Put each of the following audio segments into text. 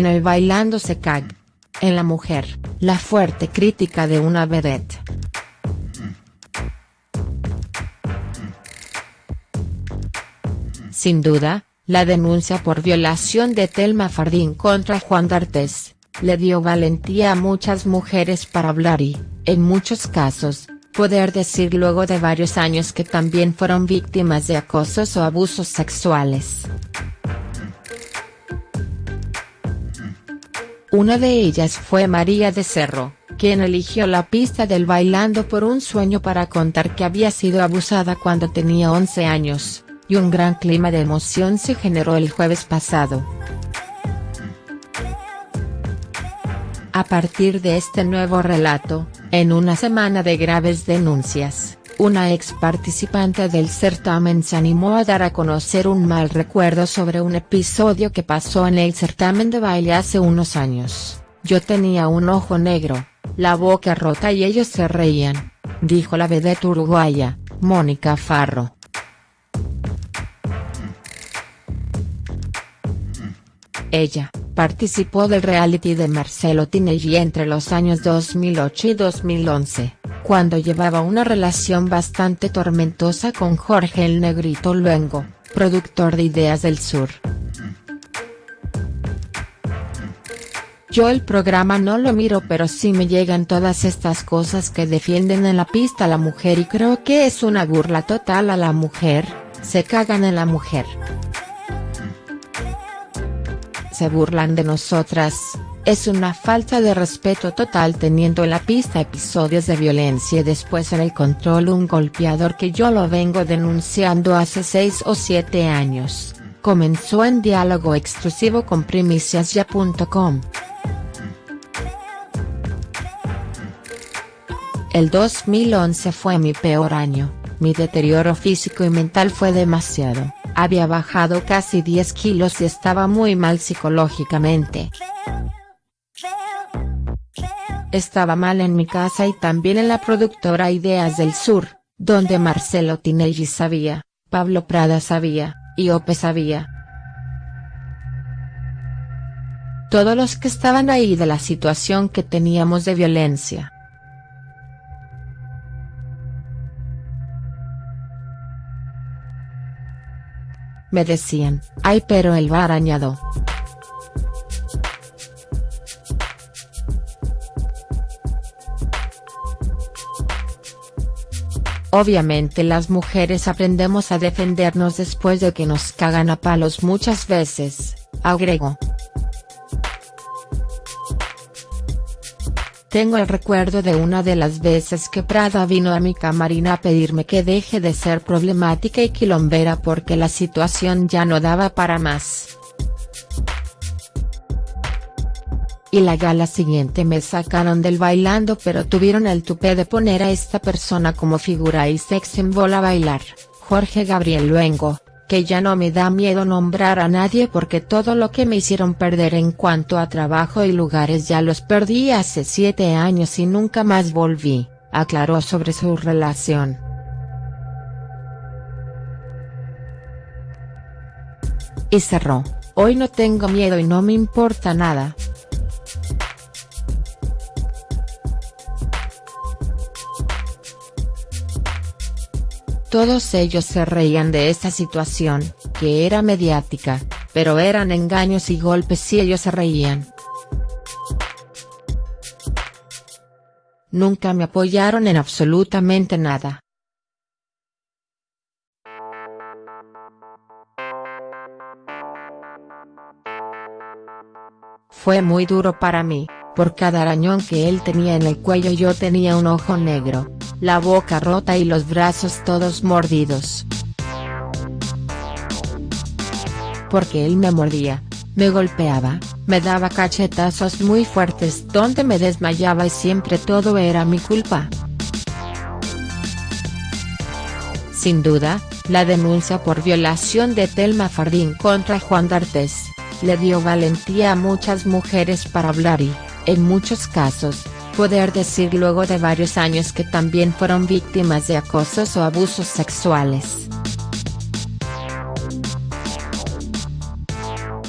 En el Bailando se cae. En la mujer, la fuerte crítica de una vedette. Sin duda, la denuncia por violación de Telma Fardín contra Juan D'Artes, le dio valentía a muchas mujeres para hablar y, en muchos casos, poder decir luego de varios años que también fueron víctimas de acosos o abusos sexuales. Una de ellas fue María de Cerro, quien eligió la pista del Bailando por un sueño para contar que había sido abusada cuando tenía 11 años, y un gran clima de emoción se generó el jueves pasado. A partir de este nuevo relato, en una semana de graves denuncias, una ex participante del certamen se animó a dar a conocer un mal recuerdo sobre un episodio que pasó en el certamen de baile hace unos años. Yo tenía un ojo negro, la boca rota y ellos se reían, dijo la vedette uruguaya, Mónica Farro. Ella, participó del reality de Marcelo Tinelli entre los años 2008 y 2011, cuando llevaba una relación bastante tormentosa con Jorge el Negrito Luengo, productor de Ideas del Sur. Yo el programa no lo miro pero sí me llegan todas estas cosas que defienden en la pista a la mujer y creo que es una burla total a la mujer, se cagan en la mujer. Se burlan de nosotras, es una falta de respeto total teniendo en la pista episodios de violencia y después en el control un golpeador que yo lo vengo denunciando hace 6 o 7 años, comenzó en diálogo exclusivo con primiciasya.com. El 2011 fue mi peor año, mi deterioro físico y mental fue demasiado. Había bajado casi 10 kilos y estaba muy mal psicológicamente. Estaba mal en mi casa y también en la productora Ideas del Sur, donde Marcelo Tinelli sabía, Pablo Prada sabía, y Ope sabía. Todos los que estaban ahí de la situación que teníamos de violencia. Me decían, ay pero el va arañado. Obviamente las mujeres aprendemos a defendernos después de que nos cagan a palos muchas veces, agregó. Tengo el recuerdo de una de las veces que Prada vino a mi camarina a pedirme que deje de ser problemática y quilombera porque la situación ya no daba para más. Y la gala siguiente me sacaron del bailando pero tuvieron el tupé de poner a esta persona como figura y sex symbol a bailar, Jorge Gabriel Luengo, que ya no me da miedo nombrar a nadie porque todo lo que me hicieron perder en cuanto a trabajo y lugares ya los perdí hace siete años y nunca más volví, aclaró sobre su relación. Y cerró, hoy no tengo miedo y no me importa nada. Todos ellos se reían de esta situación, que era mediática, pero eran engaños y golpes y ellos se reían. Nunca me apoyaron en absolutamente nada. Fue muy duro para mí, por cada arañón que él tenía en el cuello yo tenía un ojo negro, la boca rota y los brazos todos mordidos. Porque él me mordía, me golpeaba, me daba cachetazos muy fuertes donde me desmayaba y siempre todo era mi culpa. Sin duda, la denuncia por violación de Telma Fardín contra Juan D'Artes, le dio valentía a muchas mujeres para hablar y, en muchos casos, poder decir luego de varios años que también fueron víctimas de acosos o abusos sexuales.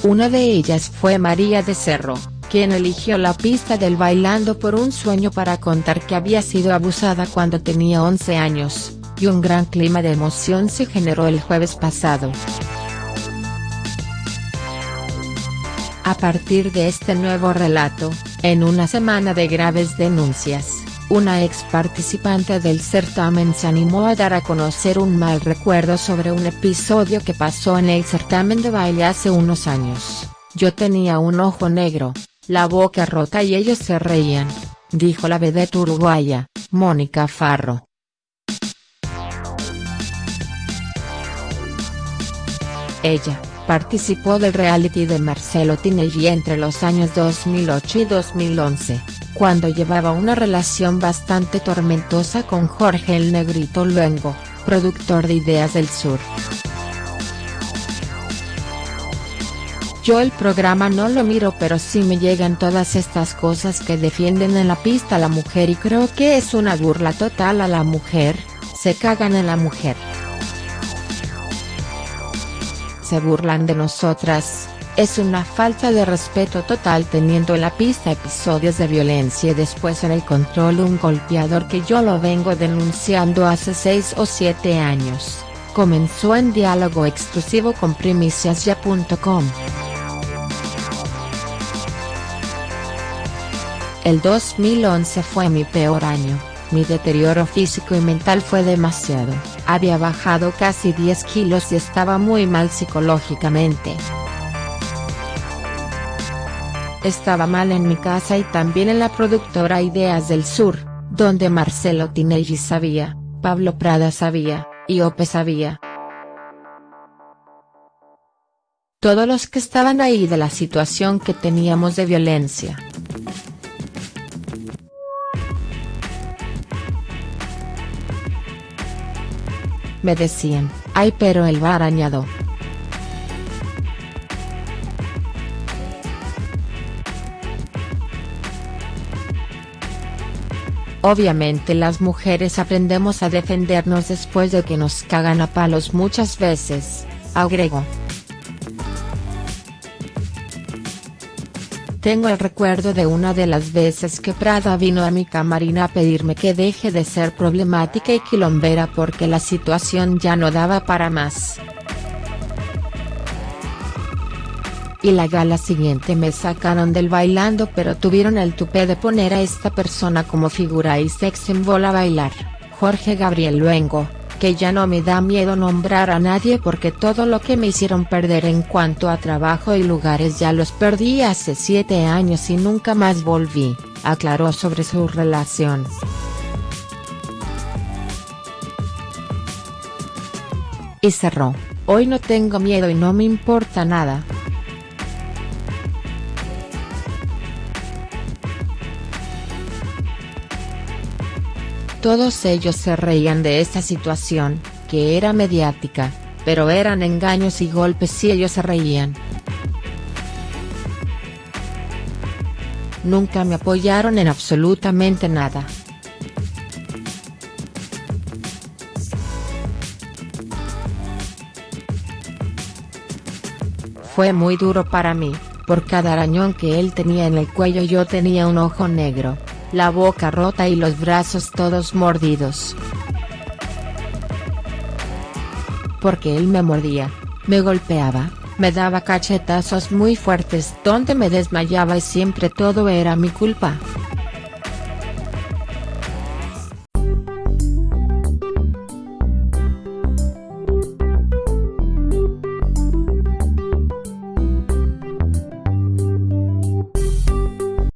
Una de ellas fue María de Cerro, quien eligió la pista del Bailando por un sueño para contar que había sido abusada cuando tenía 11 años, y un gran clima de emoción se generó el jueves pasado. A partir de este nuevo relato, en una semana de graves denuncias, una ex participante del certamen se animó a dar a conocer un mal recuerdo sobre un episodio que pasó en el certamen de baile hace unos años. Yo tenía un ojo negro, la boca rota y ellos se reían, dijo la vedette uruguaya, Mónica Farro. Ella, participó del reality de Marcelo Tinelli entre los años 2008 y 2011, cuando llevaba una relación bastante tormentosa con Jorge el Negrito Luengo, productor de Ideas del Sur. Yo el programa no lo miro pero sí me llegan todas estas cosas que defienden en la pista a la mujer y creo que es una burla total a la mujer, se cagan en la mujer. Se burlan de nosotras, es una falta de respeto total teniendo en la pista episodios de violencia y después en el control un golpeador que yo lo vengo denunciando hace 6 o 7 años, comenzó en diálogo exclusivo con primiciasya.com. El 2011 fue mi peor año, mi deterioro físico y mental fue demasiado, había bajado casi 10 kilos y estaba muy mal psicológicamente. Estaba mal en mi casa y también en la productora Ideas del Sur, donde Marcelo Tinelli sabía, Pablo Prada sabía, y Ope sabía. Todos los que estaban ahí de la situación que teníamos de violencia. Me decían, ay pero él va arañado. Obviamente las mujeres aprendemos a defendernos después de que nos cagan a palos muchas veces, agregó. Tengo el recuerdo de una de las veces que Prada vino a mi camarina a pedirme que deje de ser problemática y quilombera porque la situación ya no daba para más. Y la gala siguiente me sacaron del bailando pero tuvieron el tupé de poner a esta persona como figura y sex symbol a bailar, Jorge Gabriel Luengo que ya no me da miedo nombrar a nadie porque todo lo que me hicieron perder en cuanto a trabajo y lugares ya los perdí hace 7 años y nunca más volví, aclaró sobre su relación. Y cerró, hoy no tengo miedo y no me importa nada. Todos ellos se reían de esta situación, que era mediática, pero eran engaños y golpes y ellos se reían. Nunca me apoyaron en absolutamente nada. Fue muy duro para mí, por cada arañón que él tenía en el cuello yo tenía un ojo negro la boca rota y los brazos todos mordidos. Porque él me mordía, me golpeaba, me daba cachetazos muy fuertes donde me desmayaba y siempre todo era mi culpa.